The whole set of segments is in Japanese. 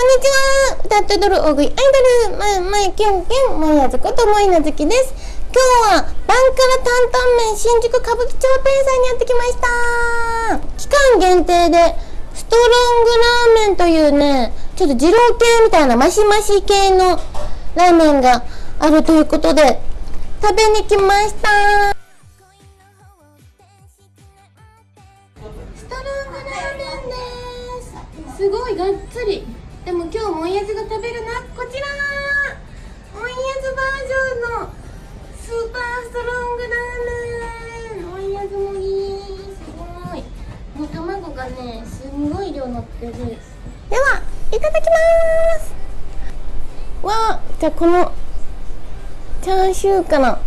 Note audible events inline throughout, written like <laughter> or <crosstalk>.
こんにちは。歌って踊る大食いアイドル。まいまいキュンキュンまいあずことまいなずきです。今日はバンカラ担々麺新宿歌舞伎町店さんにやってきました。期間限定でストロングラーメンというねちょっと二郎系みたいなマシマシ系のラーメンがあるということで食べに来ました。ストロングラーメンです。すごいがっつり。でも今日もんやずが食べるのはこちらもんやずバージョンのスーパーストロングラーメンもんやずもいいすごいもう卵がねすんごい量乗ってる。ではいただきます。わあじゃあこのチャーシューかな。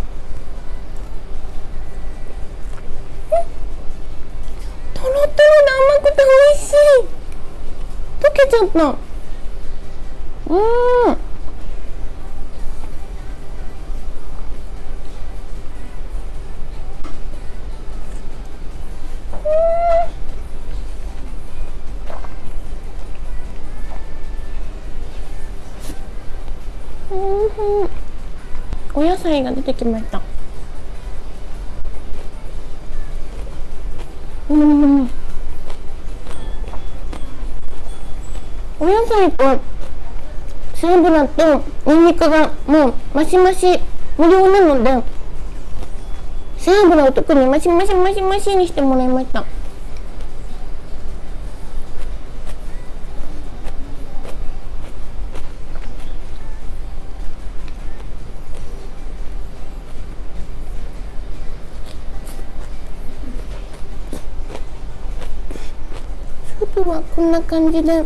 とろとろで甘くて美味しい溶けちゃったうん。うん。お野菜が出てきましたうん。お野菜と背脂とニンニクがもうマシマシ無料なので背脂を特にマシマシマシマシにしてもらいましたスープはこんな感じで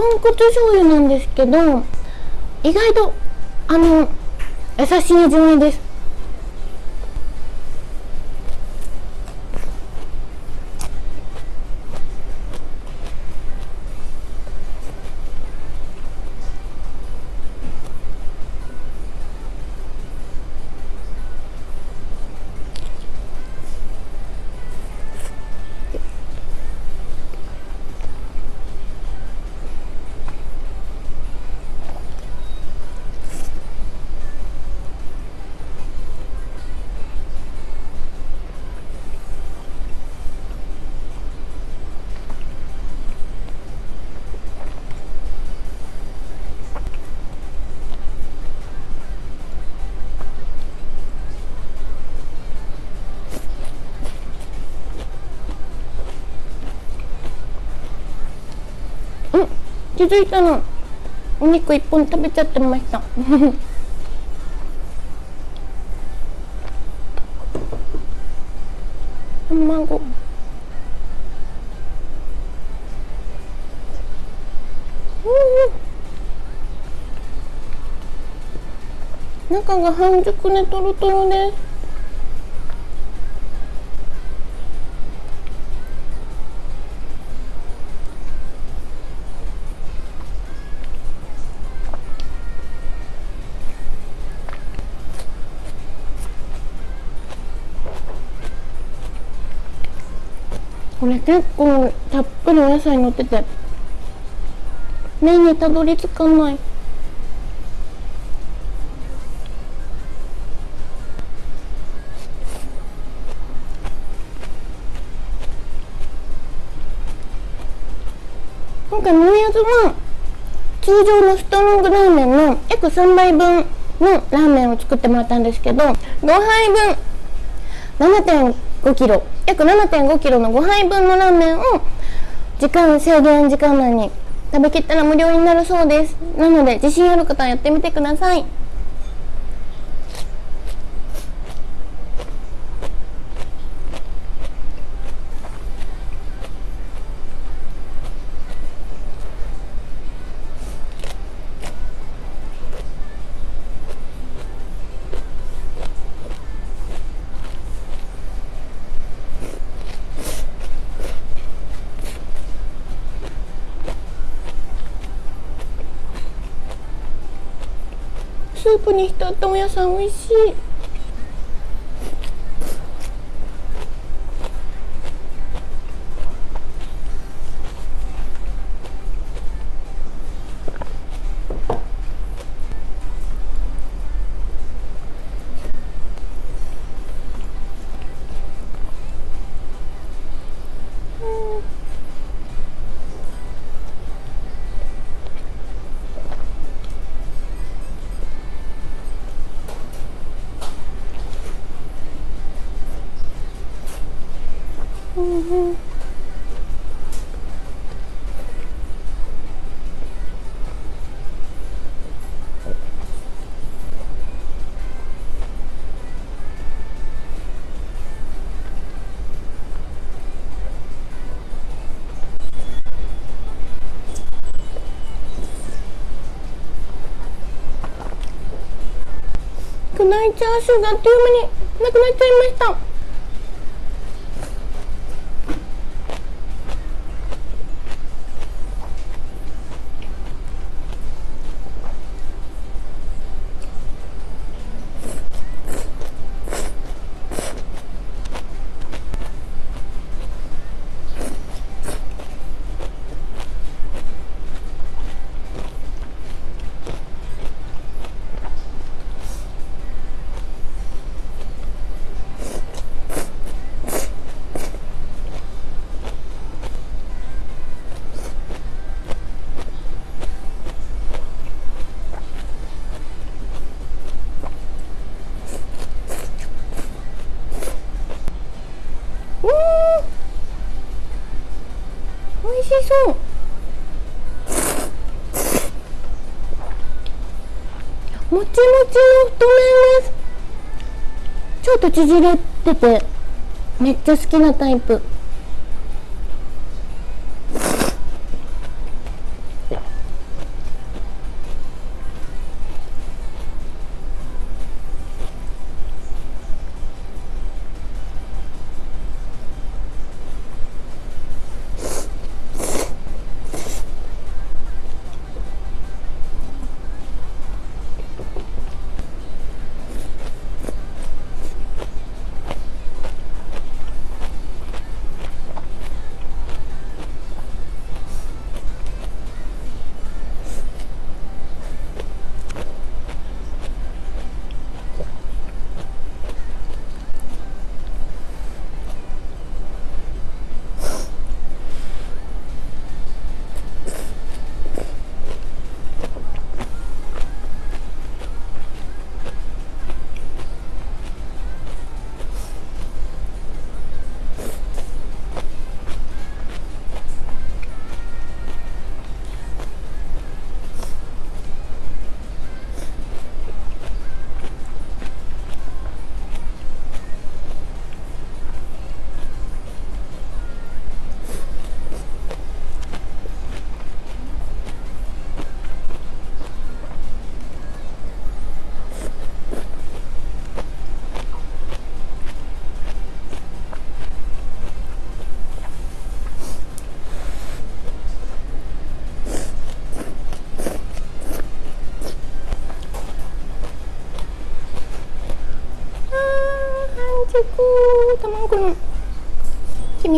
豚骨醤油なんですけど意外とあの優しい味わいです。気づいたの。お肉一本食べちゃってました。<laughs> 卵。うん中が半熟ねとろとろですこれ結構たっぷりお野菜乗ってて麺にたどり着かない。今回もやずは通常のストロングラーメンの約3倍分のラーメンを作ってもらったんですけど5杯分7.5 5キロ約7.5キロの5杯分のラーメンを時間制限時間内に食べきったら無料になるそうです。なので自信ある方はやってみてください。ープに浸ったお野菜美味しい。うん巨大チャーシューがあっという間になくなっちゃいました。そう。もちもちの太麺です。ちょっと縮れててめっちゃ好きなタイプ。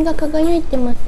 が輝いてます、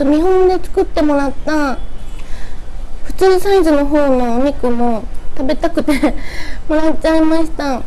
と見本で作ってもらった普通サイズの方のお肉も食べたくて <laughs> もらっちゃいました。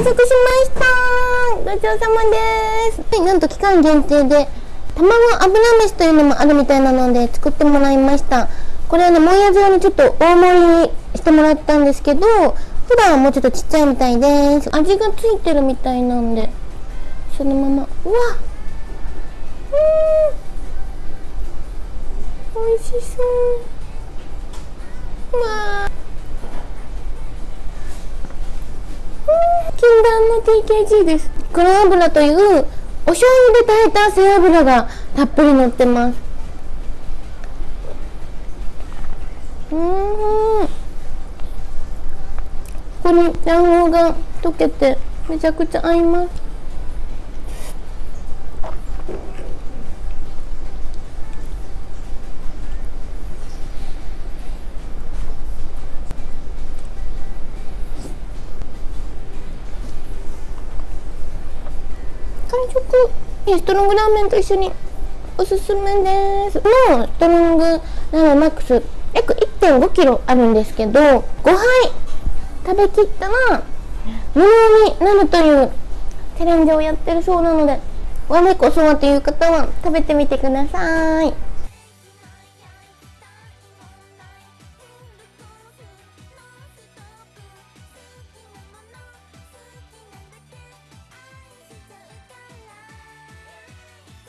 完食しました。ごちそうさまです。はいなんと期間限定で卵油飯というのもあるみたいなので作ってもらいました。これはねもんやずにちょっと大盛りにしてもらったんですけど普段はもうちょっとちっちゃいみたいです。味がついてるみたいなんでそのまま。うわうん。美味しそう。うわ禁断の TKG です。黒油というお醤油で炊いた背脂がたっぷり乗ってます。うん。ここに卵黄が溶けてめちゃくちゃ合います。ストロングラーメンと一緒におすすめです。のストロングラーメンマックス約1 5キロあるんですけど5杯食べきったら無料になるというチャレンジをやってるそうなので我こそはという方は食べてみてください。